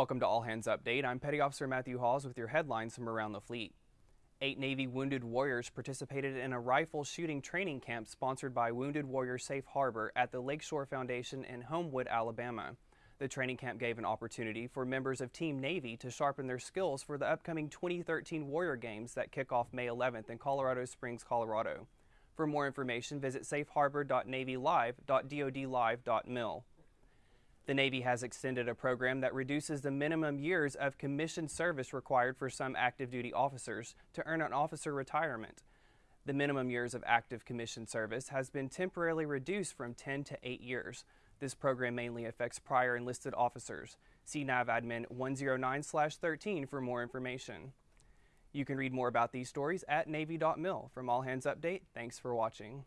Welcome to All Hands Update. I'm Petty Officer Matthew Hawes with your headlines from around the fleet. Eight Navy Wounded Warriors participated in a rifle shooting training camp sponsored by Wounded Warrior Safe Harbor at the Lakeshore Foundation in Homewood, Alabama. The training camp gave an opportunity for members of Team Navy to sharpen their skills for the upcoming 2013 Warrior Games that kick off May 11th in Colorado Springs, Colorado. For more information, visit safeharbor.navylive.dodlive.mil. The Navy has extended a program that reduces the minimum years of commissioned service required for some active duty officers to earn an officer retirement. The minimum years of active commissioned service has been temporarily reduced from 10 to 8 years. This program mainly affects prior enlisted officers. See NAVADMIN 109-13 for more information. You can read more about these stories at Navy.mil. From All Hands Update, thanks for watching.